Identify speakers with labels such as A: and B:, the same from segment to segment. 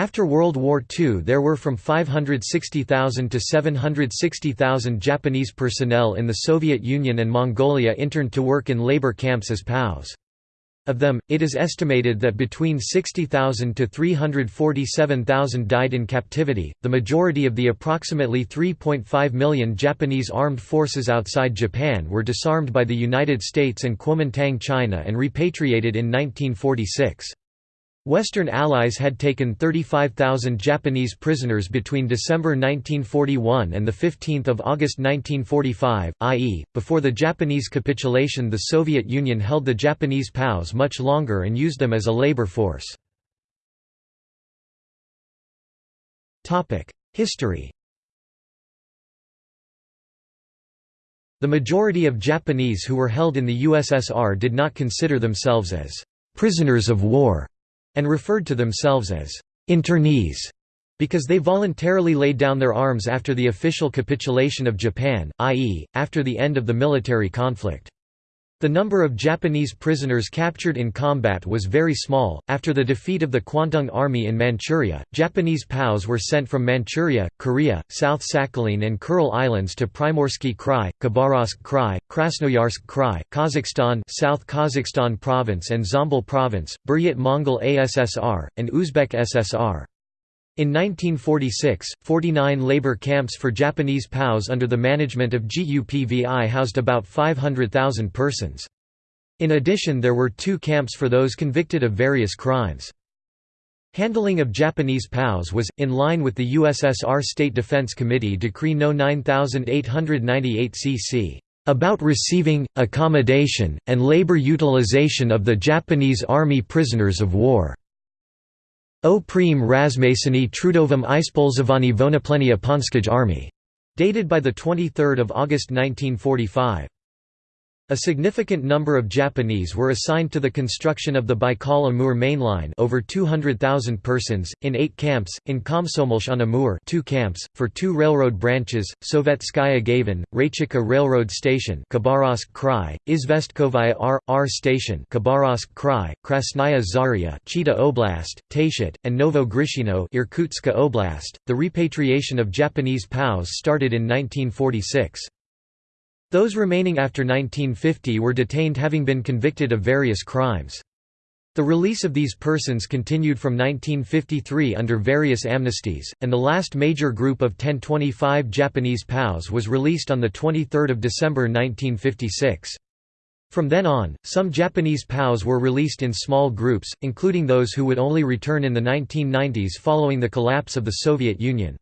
A: After World War II there were from 560,000 to 760,000 Japanese personnel in the Soviet Union and Mongolia interned to work in labor camps as POWs. Of them, it is estimated that between 60,000 to 347,000 died in captivity. The majority of the approximately 3.5 million Japanese armed forces outside Japan were disarmed by the United States and Kuomintang China and repatriated in 1946. Western allies had taken 35,000 Japanese prisoners between December 1941 and 15 August 1945, i.e., before the Japanese capitulation the Soviet Union held the Japanese POWs much longer and used them as a labor force. History The majority of Japanese who were held in the USSR did not consider themselves as «prisoners of war» and referred to themselves as internees because they voluntarily laid down their arms after the official capitulation of Japan, i.e., after the end of the military conflict. The number of Japanese prisoners captured in combat was very small. After the defeat of the Kwantung Army in Manchuria, Japanese POWs were sent from Manchuria, Korea, South Sakhalin and Kuril Islands to Primorsky Krai, Khabarovsk Krai, Krasnoyarsk Krai, Kazakhstan, South Kazakhstan Province and Zhombol Province, Buryat Mongol ASSR, and Uzbek SSR. In 1946, 49 labor camps for Japanese POWs under the management of GUPVI housed about 500,000 persons. In addition there were two camps for those convicted of various crimes. Handling of Japanese POWs was, in line with the USSR State Defense Committee Decree No 9898 cc. About receiving, accommodation, and labor utilization of the Japanese Army prisoners of war. O prím razmasení trudovém ispolzování vonoplenia Ponskaj Army. Dated by 23 August 1945. A significant number of Japanese were assigned to the construction of the Baikal-Amur mainline over 200,000 persons, in eight camps, in Komsomolsk on Amur two camps, for two railroad branches, Sovetskaya Gavan, Raychikha Railroad Station Khabarovsk Krai, Izvestkovaya R. R Station Khabarovsk Krai, Krasnaya Zarya Chita Oblast, Tayshet, and Novo Grishino Irkutska Oblast. The repatriation of Japanese POWs started in 1946. Those remaining after 1950 were detained having been convicted of various crimes. The release of these persons continued from 1953 under various amnesties, and the last major group of 1025 Japanese POWs was released on 23 December 1956. From then on, some Japanese POWs were released in small groups, including those who would only return in the 1990s following the collapse of the Soviet Union.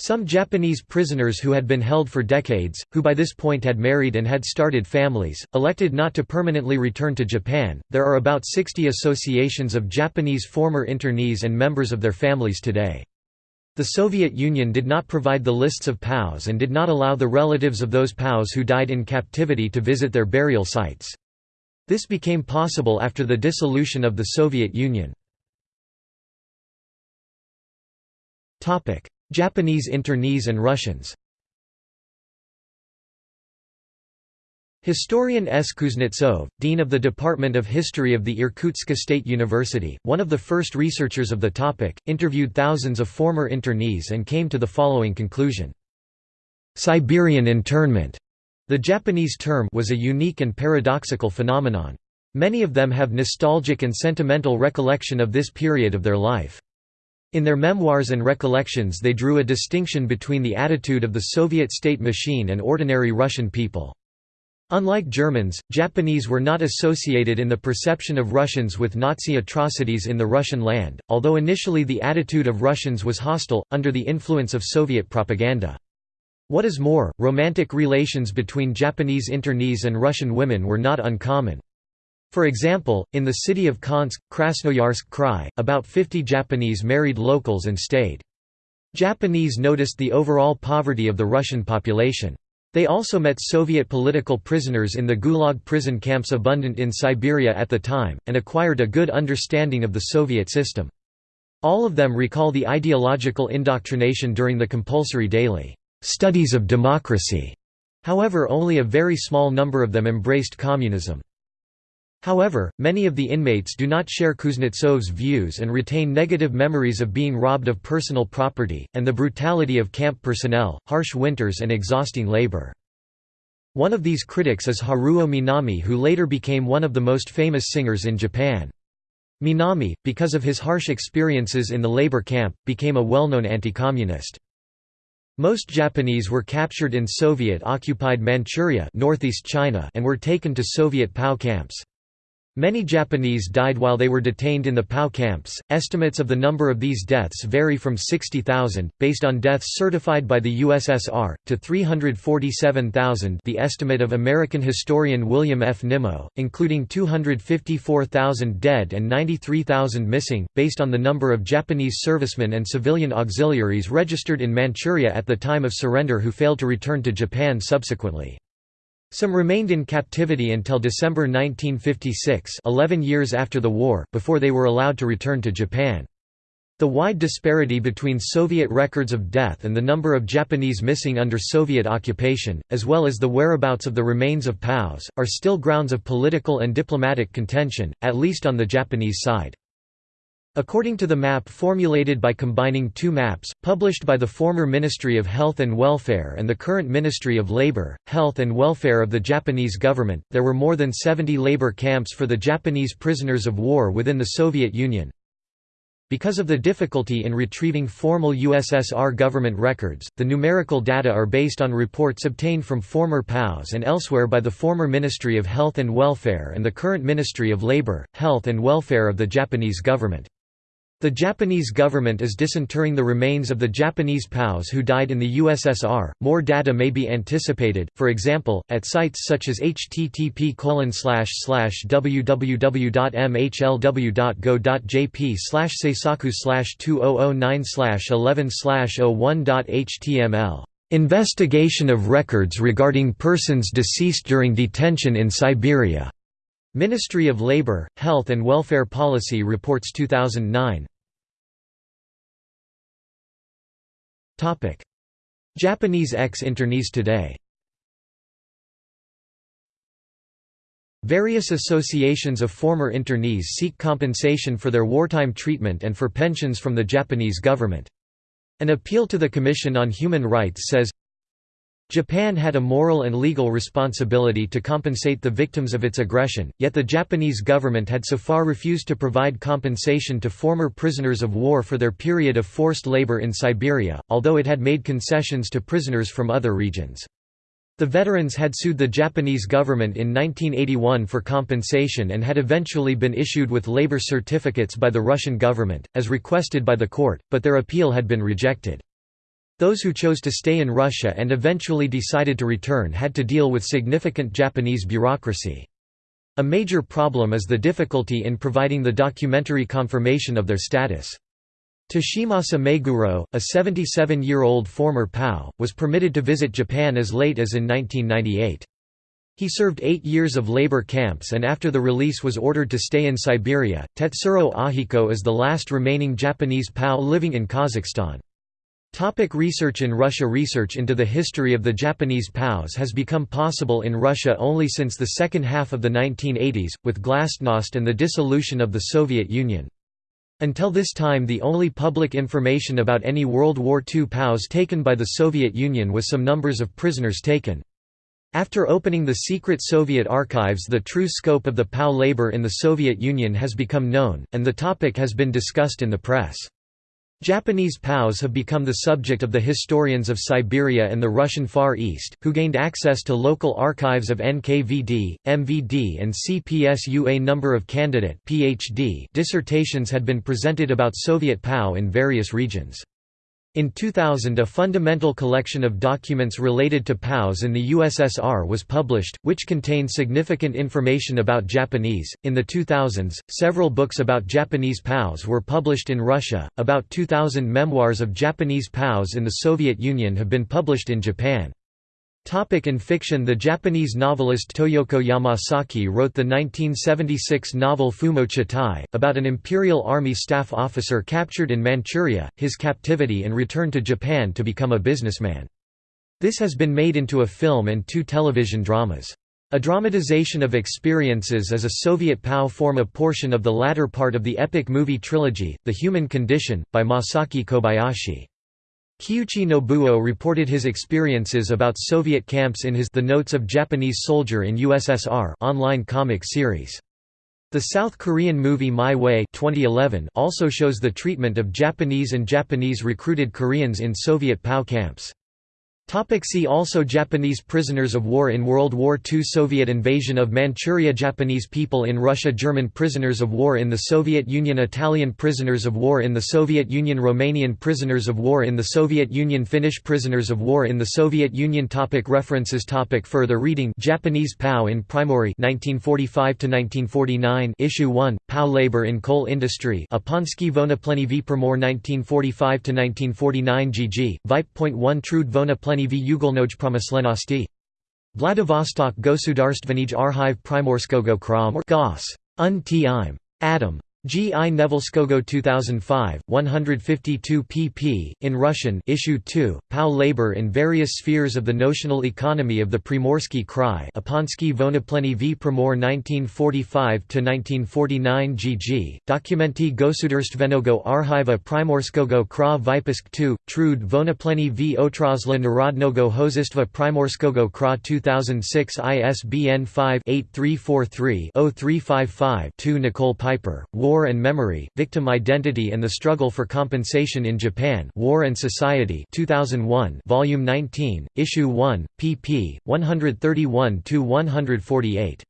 A: Some Japanese prisoners who had been held for decades, who by this point had married and had started families, elected not to permanently return to Japan. There are about 60 associations of Japanese former internees and members of their families today. The Soviet Union did not provide the lists of POWs and did not allow the relatives of those POWs who died in captivity to visit their burial sites. This became possible after the dissolution of the Soviet Union. Japanese internees and Russians Historian S. Kuznetsov, dean of the Department of History of the Irkutsk State University, one of the first researchers of the topic, interviewed thousands of former internees and came to the following conclusion. Siberian internment, the Japanese term was a unique and paradoxical phenomenon. Many of them have nostalgic and sentimental recollection of this period of their life. In their memoirs and recollections they drew a distinction between the attitude of the Soviet state machine and ordinary Russian people. Unlike Germans, Japanese were not associated in the perception of Russians with Nazi atrocities in the Russian land, although initially the attitude of Russians was hostile, under the influence of Soviet propaganda. What is more, romantic relations between Japanese internees and Russian women were not uncommon. For example, in the city of Kansk, Krasnoyarsk Krai, about 50 Japanese married locals and stayed. Japanese noticed the overall poverty of the Russian population. They also met Soviet political prisoners in the Gulag prison camps abundant in Siberia at the time, and acquired a good understanding of the Soviet system. All of them recall the ideological indoctrination during the compulsory daily studies of democracy. However only a very small number of them embraced communism. However, many of the inmates do not share Kuznetsov's views and retain negative memories of being robbed of personal property, and the brutality of camp personnel, harsh winters and exhausting labor. One of these critics is Haruo Minami who later became one of the most famous singers in Japan. Minami, because of his harsh experiences in the labor camp, became a well-known anti-communist. Most Japanese were captured in Soviet-occupied Manchuria northeast China and were taken to Soviet POW camps. Many Japanese died while they were detained in the POW camps. Estimates of the number of these deaths vary from 60,000, based on deaths certified by the USSR, to 347,000, the estimate of American historian William F. Nimmo, including 254,000 dead and 93,000 missing, based on the number of Japanese servicemen and civilian auxiliaries registered in Manchuria at the time of surrender who failed to return to Japan subsequently. Some remained in captivity until December 1956 11 years after the war, before they were allowed to return to Japan. The wide disparity between Soviet records of death and the number of Japanese missing under Soviet occupation, as well as the whereabouts of the remains of POWs, are still grounds of political and diplomatic contention, at least on the Japanese side. According to the map formulated by combining two maps, published by the former Ministry of Health and Welfare and the current Ministry of Labor, Health and Welfare of the Japanese government, there were more than 70 labor camps for the Japanese prisoners of war within the Soviet Union. Because of the difficulty in retrieving formal USSR government records, the numerical data are based on reports obtained from former POWs and elsewhere by the former Ministry of Health and Welfare and the current Ministry of Labor, Health and Welfare of the Japanese government. The Japanese government is disinterring the remains of the Japanese POWs who died in the USSR. More data may be anticipated, for example, at sites such as http www.mhlw.go.jp seisaku 2009 11 01.html. Investigation of records regarding persons deceased during detention in Siberia. Ministry of Labour, Health and Welfare Policy Reports 2009 Japanese ex-internees today. Various associations of former internees seek compensation for their wartime treatment and for pensions from the Japanese government. An appeal to the Commission on Human Rights says, Japan had a moral and legal responsibility to compensate the victims of its aggression, yet the Japanese government had so far refused to provide compensation to former prisoners of war for their period of forced labor in Siberia, although it had made concessions to prisoners from other regions. The veterans had sued the Japanese government in 1981 for compensation and had eventually been issued with labor certificates by the Russian government, as requested by the court, but their appeal had been rejected. Those who chose to stay in Russia and eventually decided to return had to deal with significant Japanese bureaucracy. A major problem is the difficulty in providing the documentary confirmation of their status. Toshimasa Meguro, a 77-year-old former POW, was permitted to visit Japan as late as in 1998. He served eight years of labor camps and after the release was ordered to stay in Siberia. Tetsuro Ahiko is the last remaining Japanese POW living in Kazakhstan. Topic research In Russia Research into the history of the Japanese POWs has become possible in Russia only since the second half of the 1980s, with Glasnost and the dissolution of the Soviet Union. Until this time the only public information about any World War II POWs taken by the Soviet Union was some numbers of prisoners taken. After opening the secret Soviet archives the true scope of the POW labor in the Soviet Union has become known, and the topic has been discussed in the press. Japanese POWs have become the subject of the historians of Siberia and the Russian Far East, who gained access to local archives of NKVD, MVD and CPSU. A number of candidate PhD dissertations had been presented about Soviet POW in various regions. In 2000 a fundamental collection of documents related to POWs in the USSR was published, which contained significant information about Japanese. In the 2000s, several books about Japanese POWs were published in Russia. About 2000 memoirs of Japanese POWs in the Soviet Union have been published in Japan. Topic in fiction The Japanese novelist Toyoko Yamasaki wrote the 1976 novel Fumo Chitai, about an Imperial Army staff officer captured in Manchuria, his captivity and return to Japan to become a businessman. This has been made into a film and two television dramas. A dramatization of experiences as a Soviet POW form a portion of the latter part of the epic movie trilogy, The Human Condition, by Masaki Kobayashi. Kyuchi Nobuo reported his experiences about Soviet camps in his The Notes of Japanese Soldier in USSR online comic series. The South Korean movie My Way 2011 also shows the treatment of Japanese and Japanese recruited Koreans in Soviet POW camps. Topic see also Japanese prisoners of war in World War II Soviet invasion of Manchuria Japanese people in Russia German prisoners of war in the Soviet Union Italian prisoners of war in the Soviet Union Romanian prisoners of war in the Soviet Union Finnish prisoners of war in the Soviet Union topic References topic Further reading Japanese POW in Primory 1945–1949 Issue 1, POW Labor in Coal Industry Aponsky Vonopleny v Primor 1945–1949 GG, Vip.1 Trud Vonopleny v Promyslenosti. Vladivostok Gosudarstvenij Archive Primorskogo Kram or Gos. Un. Adam. G. I. Nevelskogo 2005, 152 pp. In Russian Issue 2, POW Labor in Various Spheres of the Notional Economy of the Primorsky Krai Aponsky Vonopleny v Primor 1945–1949 gg, Dokumenti Gosudarstvenego Archiva Primorskogo Kra Vypisk 2, Trud Vonopleny v Otrozla Narodnogo Hozistva Primorskogo Kra 2006 ISBN 5-8343-0355-2 Nicole Piper, War and Memory, Victim Identity and the Struggle for Compensation in Japan War and Society 2001 Volume 19, Issue 1, pp. 131–148.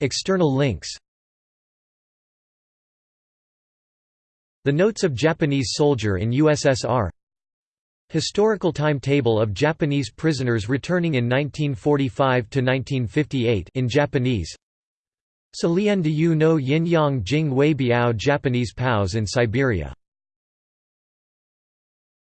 A: External links The Notes of Japanese Soldier in USSR Historical timetable of Japanese prisoners returning in 1945 to 1958 in Japanese. Yu no Yin Yang Jing Wei Biao Japanese POWs in Siberia